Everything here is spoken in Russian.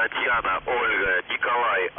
Татьяна, Ольга, Николай,